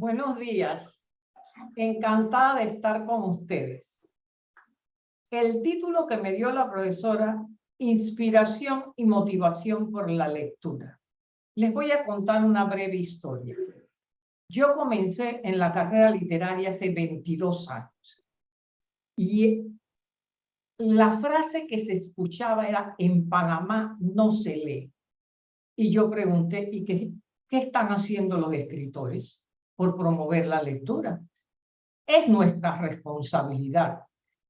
Buenos días. Encantada de estar con ustedes. El título que me dio la profesora, Inspiración y motivación por la lectura. Les voy a contar una breve historia. Yo comencé en la carrera literaria hace 22 años. Y la frase que se escuchaba era, en Panamá no se lee. Y yo pregunté, ¿y qué, qué están haciendo los escritores por promover la lectura? Es nuestra responsabilidad.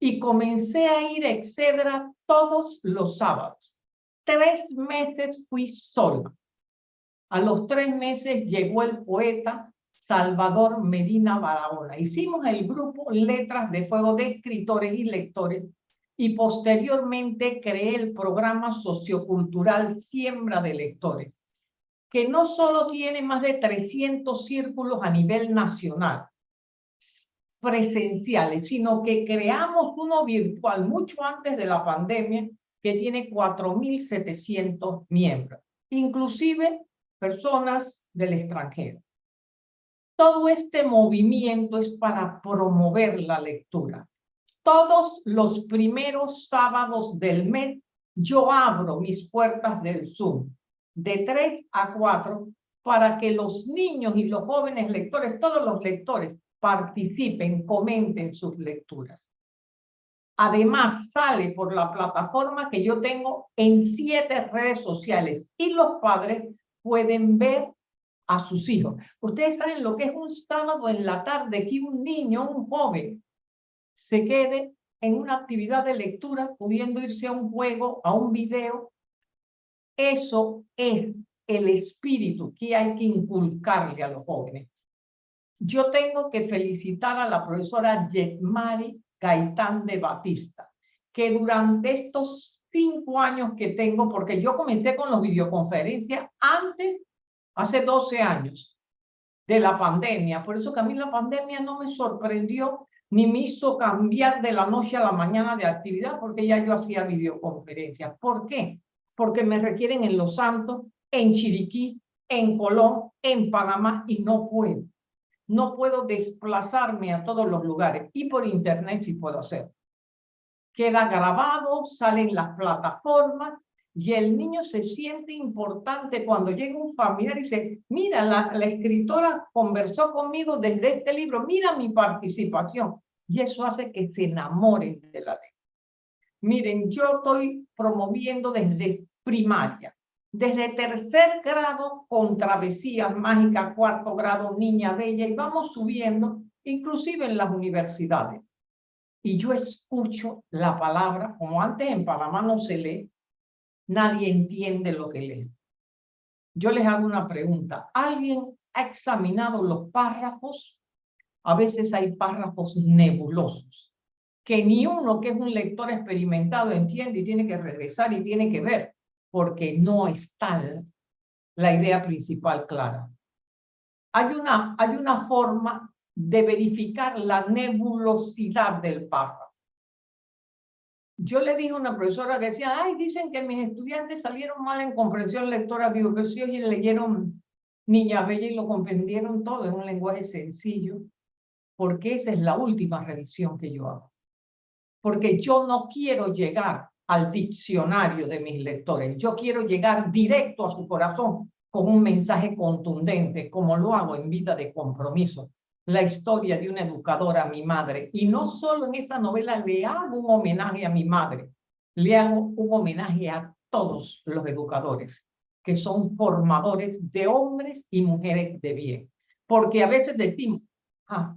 Y comencé a ir a Excedra todos los sábados. Tres meses fui sola. A los tres meses llegó el poeta Salvador Medina Barahona. Hicimos el grupo Letras de Fuego de escritores y lectores y posteriormente creé el programa sociocultural Siembra de Lectores, que no solo tiene más de 300 círculos a nivel nacional presenciales, sino que creamos uno virtual mucho antes de la pandemia que tiene 4.700 miembros, inclusive personas del extranjero. Todo este movimiento es para promover la lectura todos los primeros sábados del mes yo abro mis puertas del Zoom de 3 a 4 para que los niños y los jóvenes lectores, todos los lectores, participen, comenten sus lecturas. Además, sale por la plataforma que yo tengo en siete redes sociales y los padres pueden ver a sus hijos. Ustedes saben lo que es un sábado en la tarde que un niño, un joven, se quede en una actividad de lectura, pudiendo irse a un juego, a un video. Eso es el espíritu que hay que inculcarle a los jóvenes. Yo tengo que felicitar a la profesora Yetmari Gaitán de Batista, que durante estos cinco años que tengo, porque yo comencé con las videoconferencias antes, hace 12 años, de la pandemia. Por eso que a mí la pandemia no me sorprendió ni me hizo cambiar de la noche a la mañana de actividad porque ya yo hacía videoconferencias. ¿Por qué? Porque me requieren en Los Santos, en Chiriquí, en Colón, en Panamá y no puedo. No puedo desplazarme a todos los lugares y por internet sí puedo hacer. Queda grabado, salen las plataformas y el niño se siente importante cuando llega un familiar y dice, mira, la, la, escritora conversó conmigo desde este libro, mira mi participación. Y eso hace que se enamoren de la ley. Miren, yo estoy promoviendo desde primaria, desde tercer grado con travesías mágicas, cuarto grado, niña bella, y vamos subiendo, inclusive en las universidades. Y yo escucho la palabra, como antes en Panamá no se lee, nadie entiende lo que lee. Yo les hago una pregunta. ¿Alguien ha examinado los párrafos? A veces hay párrafos nebulosos, que ni uno que es un lector experimentado entiende y tiene que regresar y tiene que ver, porque no está la idea principal clara. Hay una, hay una forma de verificar la nebulosidad del párrafo yo le dije a una profesora que decía, ay, dicen que mis estudiantes salieron mal en comprensión lectora, si oye, leyeron Niña Bella y lo comprendieron todo en un lenguaje sencillo, porque esa es la última revisión que yo hago. Porque yo no quiero llegar al diccionario de mis lectores, yo quiero llegar directo a su corazón con un mensaje contundente, como lo hago en vida de compromiso, la historia de una educadora mi madre. Y no solo en esa novela le hago un homenaje a mi madre, le hago un homenaje a todos los educadores, que son formadores de hombres y mujeres de bien. Porque a veces decimos, ah,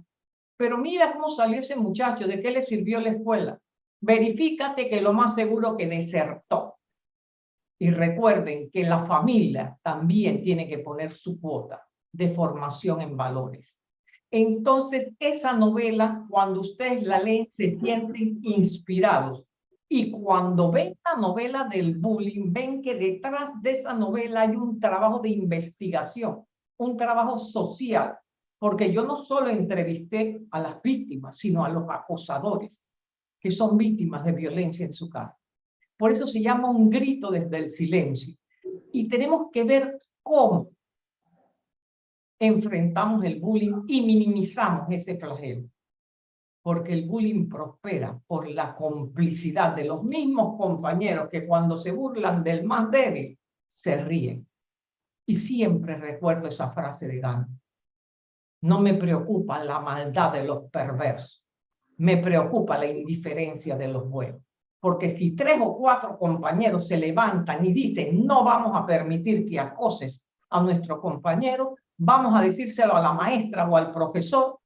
pero mira cómo salió ese muchacho, ¿de qué le sirvió la escuela? Verifícate que lo más seguro que desertó. Y recuerden que la familia también tiene que poner su cuota de formación en valores. Entonces, esa novela, cuando ustedes la leen, se sienten inspirados. Y cuando ven la novela del bullying, ven que detrás de esa novela hay un trabajo de investigación, un trabajo social, porque yo no solo entrevisté a las víctimas, sino a los acosadores, que son víctimas de violencia en su casa. Por eso se llama un grito desde el silencio. Y tenemos que ver cómo enfrentamos el bullying y minimizamos ese flagelo. Porque el bullying prospera por la complicidad de los mismos compañeros que cuando se burlan del más débil, se ríen. Y siempre recuerdo esa frase de Gandhi. No me preocupa la maldad de los perversos. Me preocupa la indiferencia de los buenos. Porque si tres o cuatro compañeros se levantan y dicen no vamos a permitir que acoses a nuestro compañero, vamos a decírselo a la maestra o al profesor,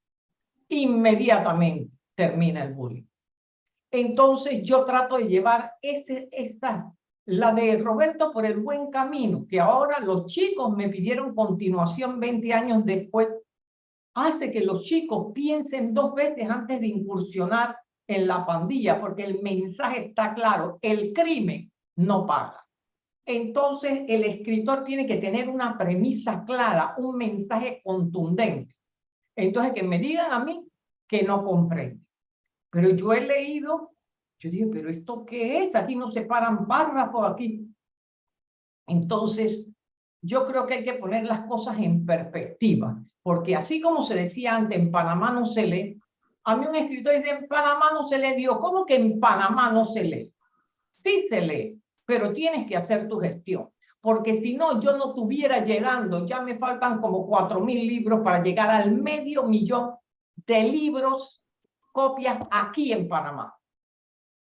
inmediatamente termina el bullying. Entonces yo trato de llevar ese, esta, la de Roberto por el buen camino, que ahora los chicos me pidieron continuación 20 años después, hace que los chicos piensen dos veces antes de incursionar en la pandilla, porque el mensaje está claro, el crimen no paga entonces el escritor tiene que tener una premisa clara, un mensaje contundente. Entonces que me digan a mí que no comprende. Pero yo he leído, yo digo, pero ¿esto qué es? Aquí no se paran párrafos aquí. Entonces, yo creo que hay que poner las cosas en perspectiva, porque así como se decía antes, en Panamá no se lee, a mí un escritor dice, en Panamá no se lee, digo, ¿cómo que en Panamá no se lee? Sí se lee, pero tienes que hacer tu gestión. Porque si no, yo no estuviera llegando, ya me faltan como cuatro mil libros para llegar al medio millón de libros, copias aquí en Panamá.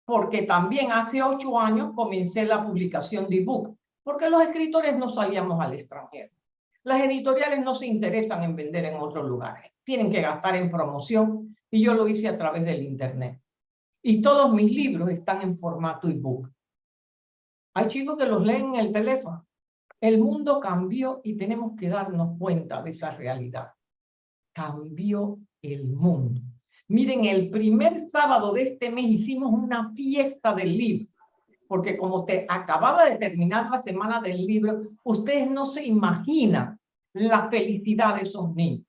Porque también hace ocho años comencé la publicación de ebook, porque los escritores no salíamos al extranjero. Las editoriales no se interesan en vender en otros lugares, tienen que gastar en promoción y yo lo hice a través del internet. Y todos mis libros están en formato ebook. Hay chicos que los leen en el teléfono. El mundo cambió y tenemos que darnos cuenta de esa realidad. Cambió el mundo. Miren, el primer sábado de este mes hicimos una fiesta del libro, porque como te acababa de terminar la semana del libro, ustedes no se imaginan la felicidad de esos niños.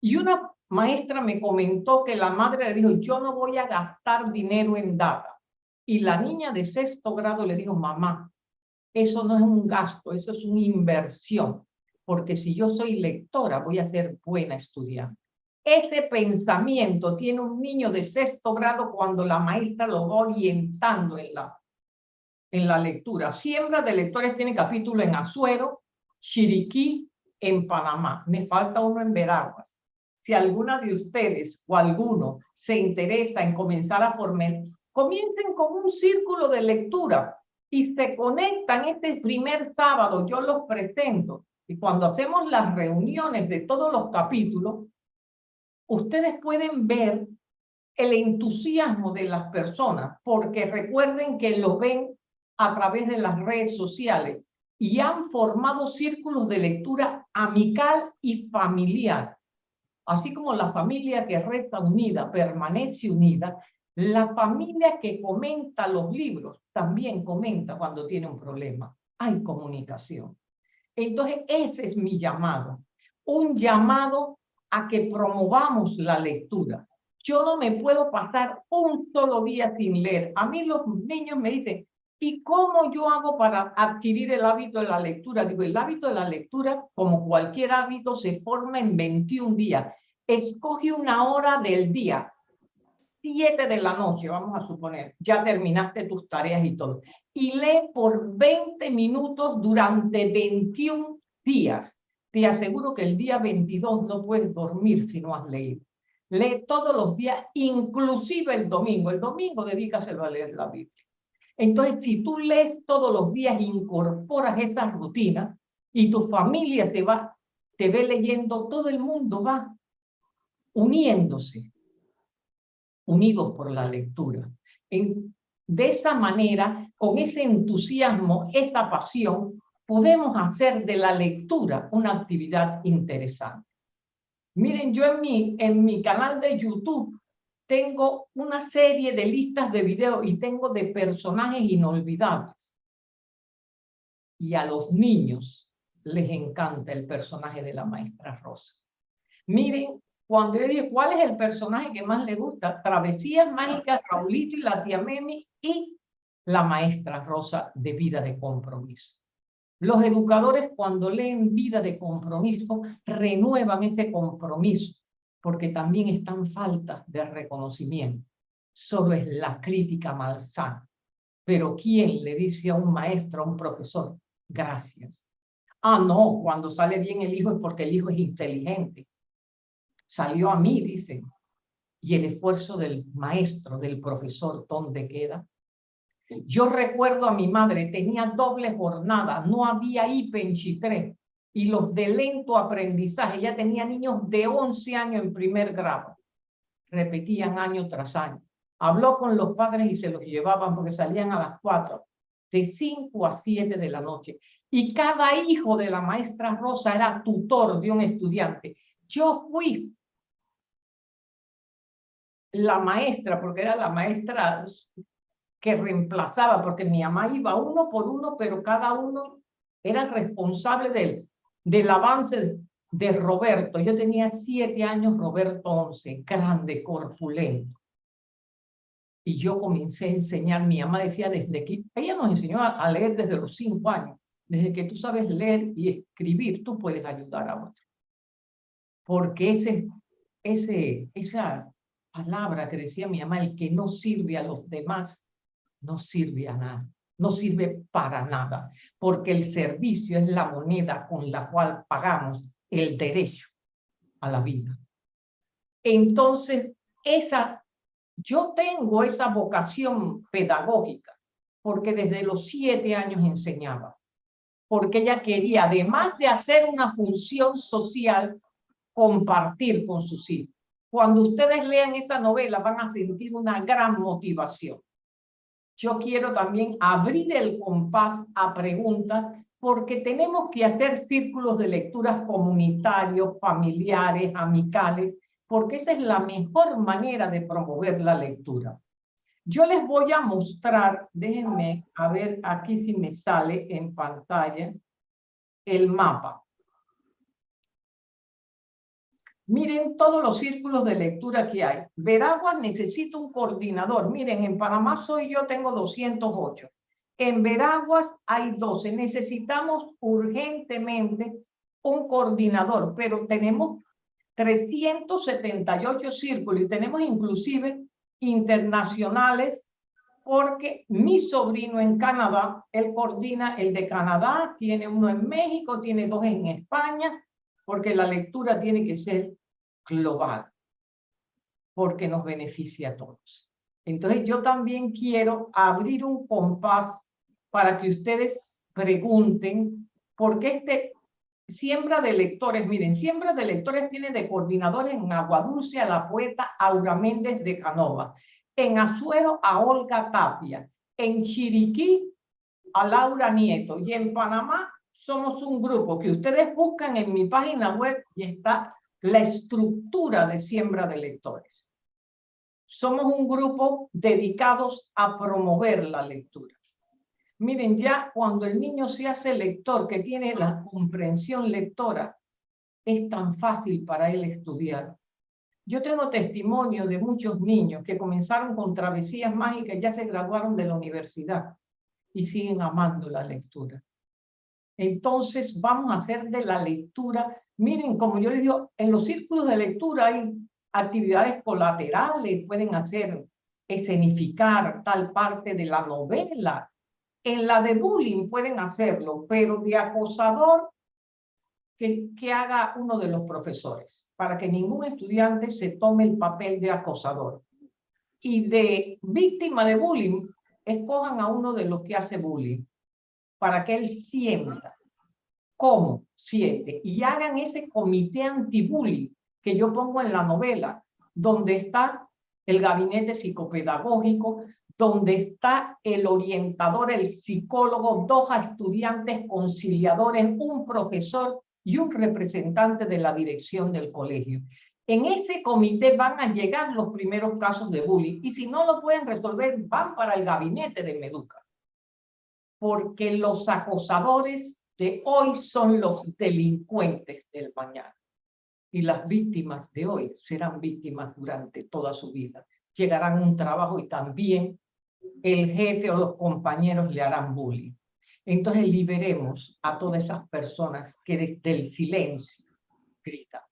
Y una maestra me comentó que la madre le dijo, yo no voy a gastar dinero en data. Y la niña de sexto grado le dijo, mamá, eso no es un gasto, eso es una inversión, porque si yo soy lectora voy a ser buena estudiante. Ese pensamiento tiene un niño de sexto grado cuando la maestra lo va orientando en la, en la lectura. Siembra de lectores tiene capítulo en Azuero, Chiriquí, en Panamá. Me falta uno en Veraguas. Si alguna de ustedes o alguno se interesa en comenzar a formar, comiencen con un círculo de lectura y se conectan este primer sábado, yo los presento, y cuando hacemos las reuniones de todos los capítulos, ustedes pueden ver el entusiasmo de las personas, porque recuerden que lo ven a través de las redes sociales y han formado círculos de lectura amical y familiar. Así como la familia que resta unida permanece unida, la familia que comenta los libros también comenta cuando tiene un problema. Hay comunicación. Entonces, ese es mi llamado. Un llamado a que promovamos la lectura. Yo no me puedo pasar un solo día sin leer. A mí los niños me dicen, ¿y cómo yo hago para adquirir el hábito de la lectura? Digo, el hábito de la lectura, como cualquier hábito, se forma en 21 días. Escoge una hora del día, 7 de la noche, vamos a suponer, ya terminaste tus tareas y todo, y lee por 20 minutos durante 21 días. Te aseguro que el día 22 no puedes dormir si no has leído. Lee todos los días, inclusive el domingo. El domingo dedícaselo a leer la Biblia. Entonces, si tú lees todos los días, incorporas esa rutina y tu familia te va, te ve leyendo, todo el mundo va uniéndose unidos por la lectura. de esa manera, con ese entusiasmo, esta pasión, podemos hacer de la lectura una actividad interesante. Miren, yo en mi, en mi canal de YouTube tengo una serie de listas de videos y tengo de personajes inolvidables. Y a los niños les encanta el personaje de la maestra Rosa. Miren cuando yo dije, ¿cuál es el personaje que más le gusta? Travesías Mágicas, Raulito y la tía Memi y la maestra Rosa de Vida de Compromiso. Los educadores cuando leen vida de compromiso renuevan ese compromiso porque también están faltas de reconocimiento. Solo es la crítica malsana. Pero ¿quién le dice a un maestro, a un profesor, gracias? Ah, no, cuando sale bien el hijo es porque el hijo es inteligente. Salió a mí, dicen. Y el esfuerzo del maestro, del profesor, ¿dónde queda? Yo recuerdo a mi madre, tenía doble jornada, no había IPE en Chitré, y los de lento aprendizaje, ya tenía niños de 11 años en primer grado, repetían año tras año. Habló con los padres y se los llevaban porque salían a las 4, de 5 a 7 de la noche. Y cada hijo de la maestra Rosa era tutor de un estudiante. Yo fui la maestra, porque era la maestra que reemplazaba, porque mi mamá iba uno por uno, pero cada uno era responsable del, del avance de Roberto. Yo tenía siete años, Roberto once, grande, corpulento. Y yo comencé a enseñar, mi mamá decía desde que, ella nos enseñó a, leer desde los cinco años. Desde que tú sabes leer y escribir, tú puedes ayudar a otro. Porque ese, ese, esa palabra que decía mi mamá, el que no sirve a los demás, no sirve a nada, no sirve para nada, porque el servicio es la moneda con la cual pagamos el derecho a la vida. Entonces, esa, yo tengo esa vocación pedagógica, porque desde los siete años enseñaba, porque ella quería, además de hacer una función social, compartir con sus hijos. Cuando ustedes lean esa novela van a sentir una gran motivación yo quiero también abrir el compás a preguntas porque tenemos que hacer círculos de lecturas comunitarios, familiares, amicales, porque esa es la mejor manera de promover la lectura. Yo les voy a mostrar, déjenme a ver aquí si me sale en pantalla el mapa. Miren todos los círculos de lectura que hay. Veraguas necesita un coordinador. Miren, en Panamá soy yo, tengo 208. En Veraguas hay 12. Necesitamos urgentemente un coordinador, pero tenemos 378 círculos y tenemos inclusive internacionales porque mi sobrino en Canadá, él coordina el de Canadá, tiene uno en México, tiene dos en España, porque la lectura tiene que ser global, porque nos beneficia a todos. Entonces yo también quiero abrir un compás para que ustedes pregunten, por qué este siembra de lectores, miren, siembra de lectores tiene de coordinadores en Aguadulce a la poeta Aura Méndez de Canova, en Azuero a Olga Tapia, en Chiriquí a Laura Nieto y en Panamá somos un grupo que ustedes buscan en mi página web y está la estructura de siembra de lectores. Somos un grupo dedicados a promover la lectura. Miren, ya cuando el niño se hace lector, que tiene la comprensión lectora, es tan fácil para él estudiar. Yo tengo testimonio de muchos niños que comenzaron con travesías mágicas, ya se graduaron de la universidad y siguen amando la lectura. Entonces vamos a hacer de la lectura, miren, como yo les digo, en los círculos de lectura hay actividades colaterales, pueden hacer escenificar tal parte de la novela. En la de bullying pueden hacerlo, pero de acosador que, que haga uno de los profesores, para que ningún estudiante se tome el papel de acosador. Y de víctima de bullying, escojan a uno de los que hace bullying para que él sienta cómo siente y hagan ese comité anti-bullying que yo pongo en la novela, donde está el gabinete psicopedagógico, donde está el orientador, el psicólogo, dos estudiantes conciliadores, un profesor y un representante de la dirección del colegio. En ese comité van a llegar los primeros casos de bullying y si no lo pueden resolver, van para el gabinete de Meduca porque los acosadores de hoy son los delincuentes del mañana. Y las víctimas de hoy serán víctimas durante toda su vida. Llegarán a un trabajo y también el jefe o los compañeros le harán bullying. Entonces liberemos a todas esas personas que desde el silencio gritan.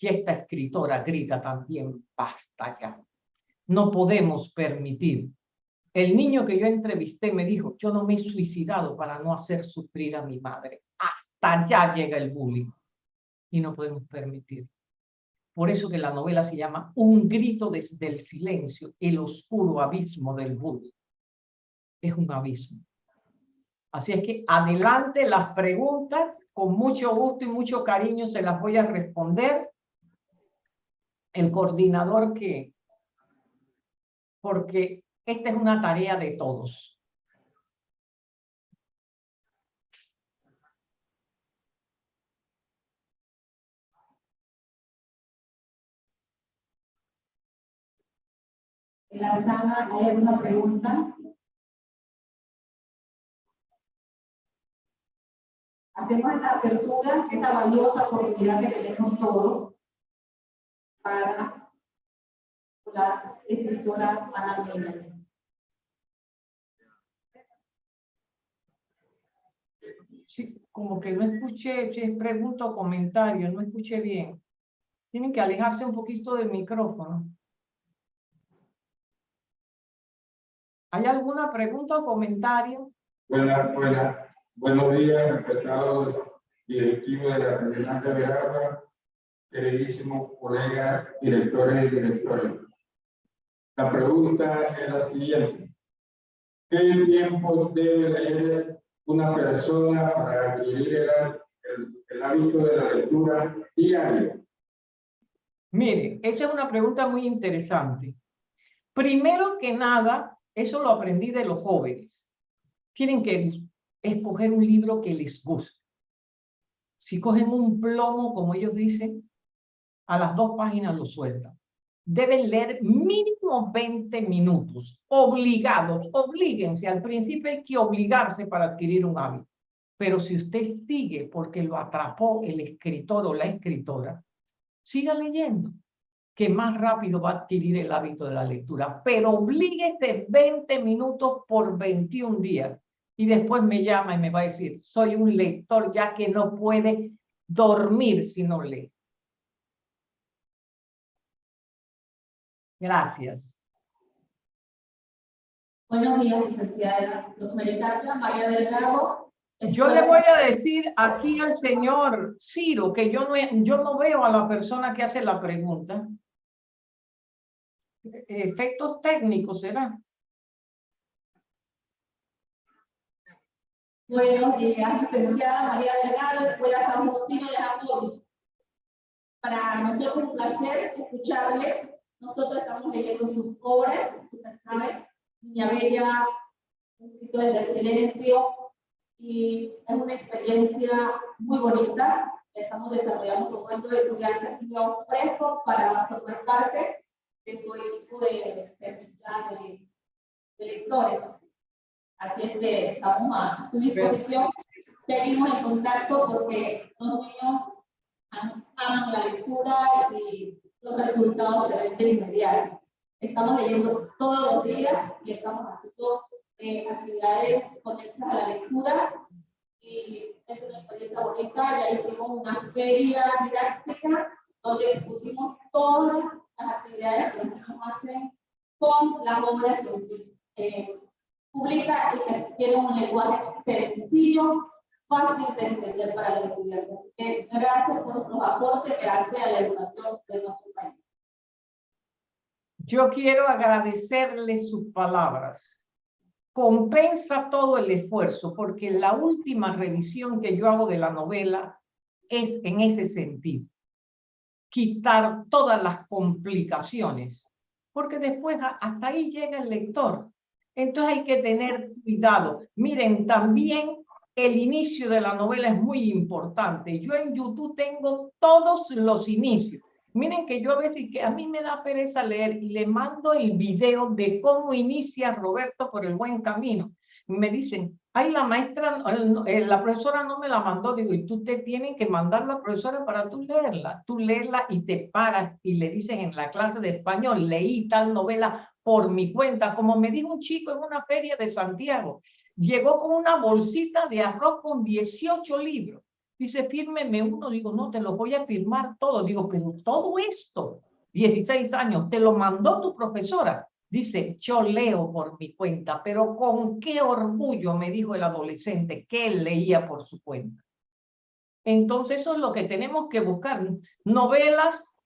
Y esta escritora grita también, basta ya. No podemos permitir. El niño que yo entrevisté me dijo, yo no me he suicidado para no hacer sufrir a mi madre. Hasta allá llega el bullying. Y no podemos permitir. Por eso que la novela se llama Un grito desde el silencio, el oscuro abismo del bullying. Es un abismo. Así es que adelante las preguntas, con mucho gusto y mucho cariño se las voy a responder. El coordinador que, porque esta es una tarea de todos. En la sala hay alguna pregunta. Hacemos esta apertura, esta valiosa oportunidad que tenemos todos para la escritora Ana. Sí, como que no escuché, si pregunta o comentario, no escuché bien. Tienen que alejarse un poquito del micrófono. ¿Hay alguna pregunta o comentario? Buenas, buenas. Buenos días, respetados directivos de la Regional de Bejarra, queridísimos colegas, directores y directores. La pregunta es la siguiente. ¿Qué tiempo debe leer una persona para adquirir el, hábito de la lectura diaria? Mire, esa es una pregunta muy interesante. Primero que nada, eso lo aprendí de los jóvenes. Tienen que escoger un libro que les guste. Si cogen un plomo, como ellos dicen, a las dos páginas lo sueltan. Deben leer mínimo 20 minutos, obligados, oblíguense. Al principio hay que obligarse para adquirir un hábito. Pero si usted sigue porque lo atrapó el escritor o la escritora, siga leyendo que más rápido va a adquirir el hábito de la lectura, pero oblíguese 20 minutos por 21 días y después me llama y me va a decir, soy un lector ya que no puede dormir si no lee. Gracias. Buenos días, licenciada Rosmarie María Delgado, yo le voy a decir aquí al señor Ciro que yo no, yo no veo a la persona que hace la pregunta efectos técnicos, ¿será? Buenos días, licenciada María Delgado, voy a San Justino de Amores. Para nosotros es un placer escucharle. Nosotros estamos leyendo sus obras, usted sabe, Niña Bella, un grito del silencio, y es una experiencia muy bonita. Estamos desarrollando encuentro de estudiantes muy frescos para formar parte de su equipo de, de, de, lectores. Así es que estamos a su disposición. Seguimos en contacto porque los niños aman la lectura y los resultados se ven de inmediato. Estamos leyendo todos los días y estamos haciendo eh, actividades conexas a la lectura y es una experiencia bonita. Ya hicimos una feria didáctica donde expusimos todas las actividades que los niños hacen con las obras que eh, publica y que tienen un lenguaje sencillo, fácil de entender para los estudiantes. gracias por los aportes que hace a la educación de nuestro país. Yo quiero agradecerle sus palabras. Compensa todo el esfuerzo, porque la última revisión que yo hago de la novela es en ese sentido quitar todas las complicaciones, porque después hasta ahí llega el lector. Entonces hay que tener cuidado. Miren, también el inicio de la novela es muy importante. Yo en YouTube tengo todos los inicios. Miren que yo a veces que a mí me da pereza leer y le mando el video de cómo inicia Roberto por el buen camino. Me dicen, ay, la maestra, eh, la profesora no me la mandó, digo, y tú te tienes que mandar la profesora para tú leerla, tú leerla y te paras y le dices en la clase de español, leí tal novela por mi cuenta, como me dijo un chico en una feria de Santiago, llegó con una bolsita de arroz con 18 libros. Dice, fírmeme uno. Digo, no, te lo voy a firmar todo. Digo, pero todo esto, 16 años, te lo mandó tu profesora. Dice, yo leo por mi cuenta, pero con qué orgullo, me dijo el adolescente, que él leía por su cuenta. Entonces eso es lo que tenemos que buscar. Novelas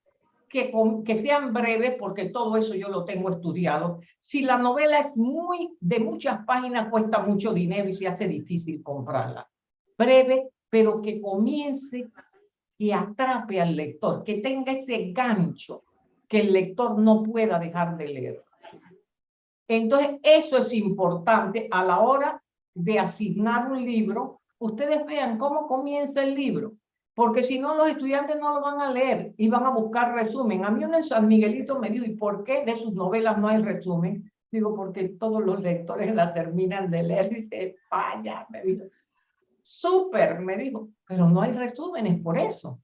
que, que sean breves, porque todo eso yo lo tengo estudiado. Si la novela es muy de muchas páginas, cuesta mucho dinero y se hace difícil comprarla. Breve, pero que comience y atrape al lector, que tenga ese gancho que el lector no pueda dejar de leer. Entonces, eso es importante a la hora de asignar un libro. Ustedes vean cómo comienza el libro, porque si no, los estudiantes no lo van a leer y van a buscar resumen. A mí un en San Miguelito me dijo, ¿y por qué de sus novelas no hay resumen? Digo, porque todos los lectores la terminan de leer. Dice, vaya, me dijo. Súper, me dijo, pero no hay resúmenes por eso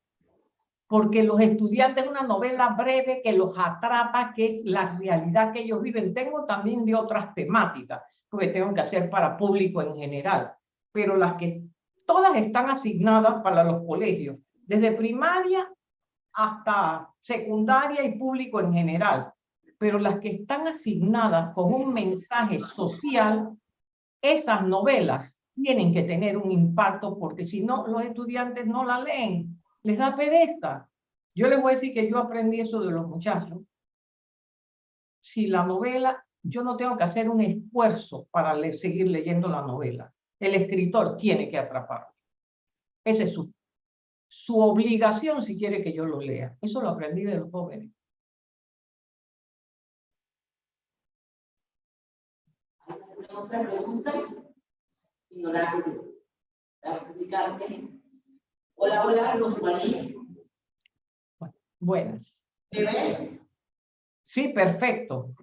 porque los estudiantes una novela breve que los atrapa, que es la realidad que ellos viven. Tengo también de otras temáticas, que tengo que hacer para público en general, pero las que todas están asignadas para los colegios, desde primaria hasta secundaria y público en general, pero las que están asignadas con un mensaje social, esas novelas tienen que tener un impacto porque si no, los estudiantes no la leen les da pereza. Yo les voy a decir que yo aprendí eso de los muchachos. Si la novela, yo no tengo que hacer un esfuerzo para seguir leyendo la novela. El escritor tiene que atraparlo. Esa es su, su obligación si quiere que yo lo lea. Eso lo aprendí de los jóvenes. otra pregunta? Señora, para Hola, hola, Rosmarie. Buenas. ¿Me ves? Sí, perfecto.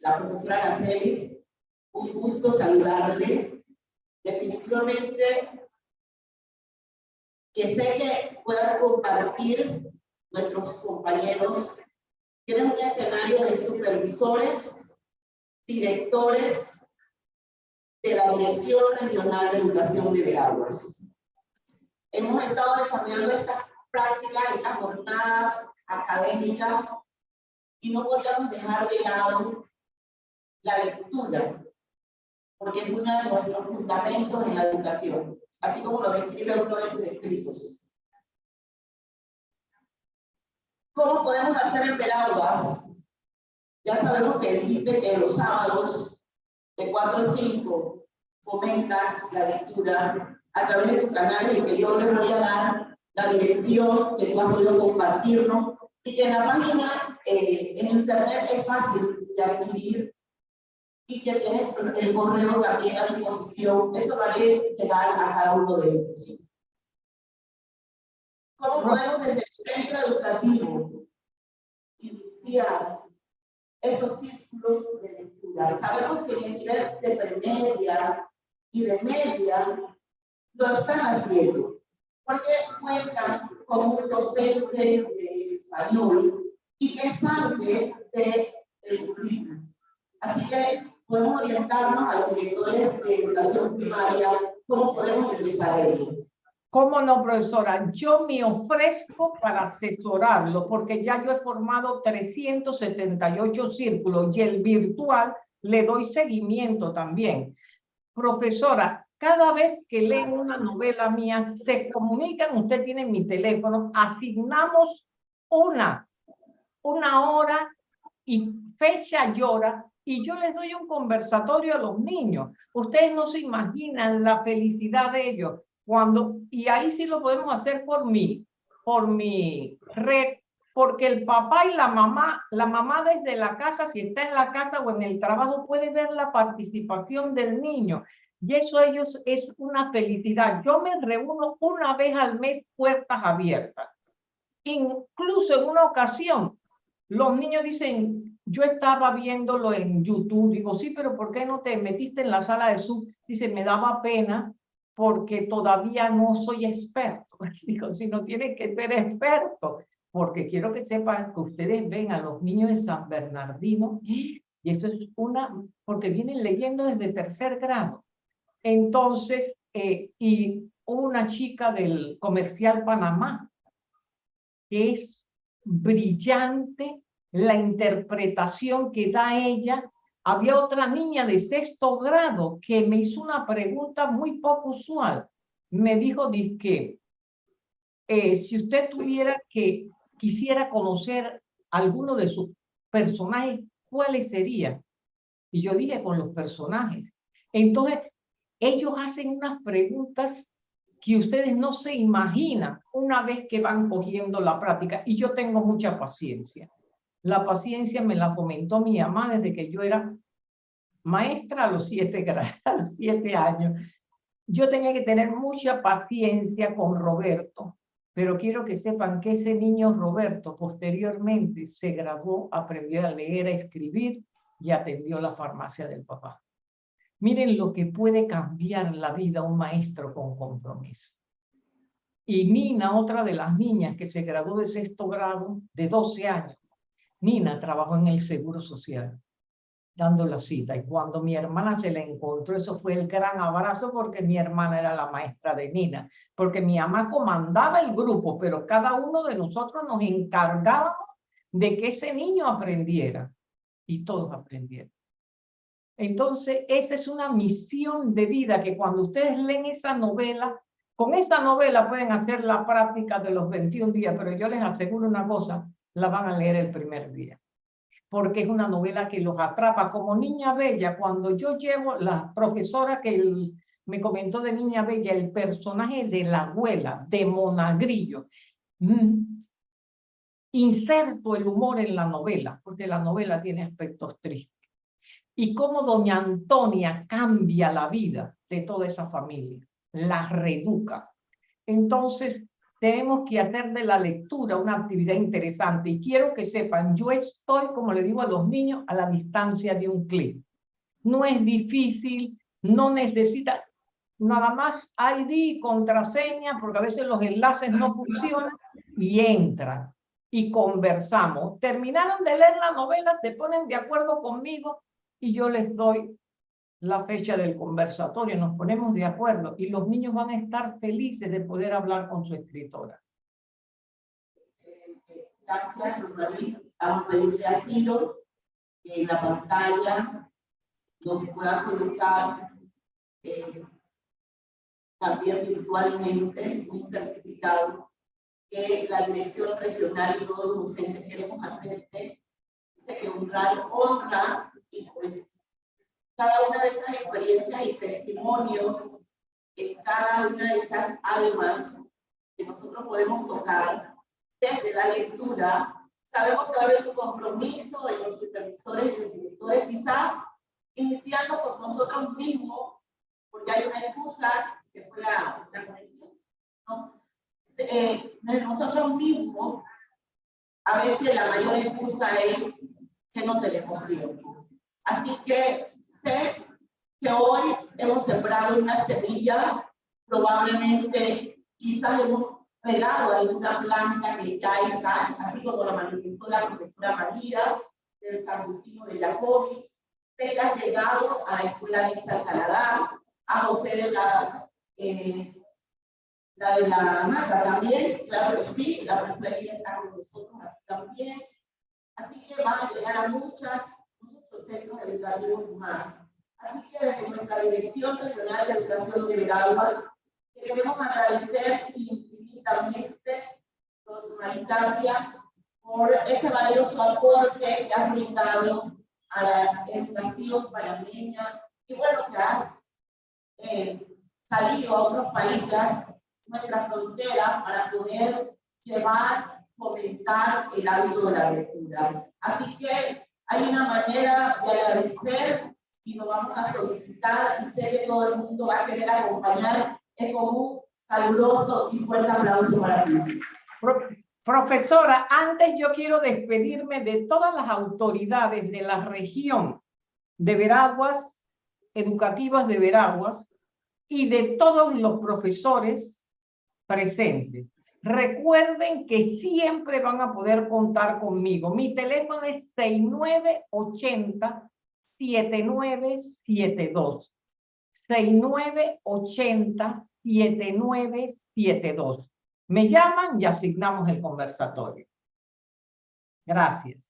La profesora Araceli, un gusto saludarle. Definitivamente que sé que pueda compartir nuestros compañeros. Tienen un escenario de supervisores, directores de la Dirección Regional de Educación de Veraguas. Hemos estado desarrollando esta práctica, esta jornada académica y no podíamos dejar de lado la lectura, porque es uno de nuestros fundamentos en la educación, así como lo describe uno de tus escritos. ¿Cómo podemos hacer en Veraguas? Ya sabemos que dijiste que los sábados de 4 a 5 fomentas la lectura a través de tu canal y que yo les voy a dar la dirección que tú has podido compartirnos y que en la página eh, en internet es fácil de adquirir y que tiene el correo también a disposición. Eso va a llegar a cada uno de ellos. ¿Cómo podemos desde el centro educativo iniciar esos círculos de lectura? Sabemos que en el nivel de premedia y de media lo están haciendo, porque cuentan con un docente de español y que es parte del currículum. Así que podemos orientarnos a los directores de educación primaria cómo podemos a ello. ¿Cómo no, profesora? Yo me ofrezco para asesorarlo porque ya yo he formado 378 círculos y el virtual le doy seguimiento también. Profesora, cada vez que leen una novela mía, se comunican, usted tiene mi teléfono, asignamos una, una hora y fecha y hora, y yo les doy un conversatorio a los niños. Ustedes no se imaginan la felicidad de ellos. Cuando, y ahí sí lo podemos hacer por mí, por mi red, porque el papá y la mamá, la mamá desde la casa, si está en la casa o en el trabajo, puede ver la participación del niño. Y eso ellos es una felicidad. Yo me reúno una vez al mes puertas abiertas. Incluso en una ocasión, los niños dicen, yo estaba viéndolo en YouTube. Digo, sí, pero ¿por qué no te metiste en la sala de Zoom? Dice, me daba pena porque todavía no soy experto. Digo, si no tienen que ser experto, porque quiero que sepan que ustedes ven a los niños de San Bernardino, y esto es una, porque vienen leyendo desde tercer grado Entonces, eh, y una chica del comercial Panamá, que es brillante la interpretación que da ella. Había otra niña de sexto grado que me hizo una pregunta muy poco usual. Me dijo, que eh, si usted tuviera que, quisiera conocer alguno de sus personajes, ¿cuáles serían? Y yo dije, con los personajes. Entonces, ellos hacen unas preguntas que ustedes no se imaginan una vez que van cogiendo la práctica. Y yo tengo mucha paciencia. La paciencia me la fomentó mi mamá desde que yo era maestra a los siete, a los siete años. Yo tenía que tener mucha paciencia con Roberto, pero quiero que sepan que ese niño Roberto posteriormente se graduó, aprendió a leer, a escribir y atendió la farmacia del papá. Miren lo que puede cambiar la vida un maestro con compromiso. Y Nina, otra de las niñas que se graduó de sexto grado, de 12 años, Nina trabajó en el Seguro Social, dando la cita. Y cuando mi hermana se la encontró, eso fue el gran abrazo porque mi hermana era la maestra de Nina. Porque mi mamá comandaba el grupo, pero cada uno de nosotros nos encargábamos de que ese niño aprendiera. Y todos aprendieron. Entonces, esa es una misión de vida que cuando ustedes leen esa novela, con esa novela pueden hacer la práctica de los 21 días, pero yo les aseguro una cosa, la van a leer el primer día. Porque es una novela que los atrapa como Niña Bella. Cuando yo llevo, la profesora que me comentó de Niña Bella, el personaje de la abuela, de Monagrillo, mm, inserto el humor en la novela, porque la novela tiene aspectos tristes y cómo doña Antonia cambia la vida de toda esa familia, la reeduca. Entonces, tenemos que hacer de la lectura una actividad interesante y quiero que sepan, yo estoy, como le digo a los niños, a la distancia de un clic. No es difícil, no necesita nada más ID contraseña, porque a veces los enlaces no funcionan y entran y conversamos. Terminaron de leer la novela, se ponen de acuerdo conmigo y yo les doy la fecha del conversatorio, nos ponemos de acuerdo y los niños van a estar felices de poder hablar con su escritora. Gracias, María. Vamos a pedirle a Ciro que en la pantalla nos pueda colocar eh, también virtualmente un certificado que la Dirección Regional y todos los docentes queremos hacerte. Dice que honrar, honra y pues cada una de esas experiencias y testimonios, en cada una de esas almas que nosotros podemos tocar desde la lectura, sabemos que va a haber un compromiso en los supervisores y los directores, quizás iniciando por nosotros mismos, porque hay una excusa, que fue la, la conexión, ¿no? Eh, de nosotros mismos, a veces la mayor excusa es que no tenemos tiempo. Así que sé que hoy hemos sembrado una semilla, probablemente quizás hemos regado alguna planta que ya está, así como lo manifestó la profesora María del San Agustino de Jacobi, que ha llegado a la escuela de Canadá, a José de la, eh, la de la Mata también, claro que sí, la profesora está con nosotros también. Así que van a llegar a muchas centros educativos más. Así que desde nuestra Dirección Regional de Educación de Veragua, queremos agradecer infinitamente a los humanitarios por ese valioso aporte que han brindado a la educación panameña y bueno, que has eh, salido a otros países, nuestra frontera, para poder llevar, fomentar el hábito de la lectura. Así que hay una manera de agradecer y lo vamos a solicitar y sé que todo el mundo va a querer acompañar. Es como un caluroso y fuerte aplauso para ti. Profesora, antes yo quiero despedirme de todas las autoridades de la región de Veraguas, educativas de Veraguas, y de todos los profesores presentes. Recuerden que siempre van a poder contar conmigo. Mi teléfono es 6980-7972. 6980-7972. Me llaman y asignamos el conversatorio. Gracias.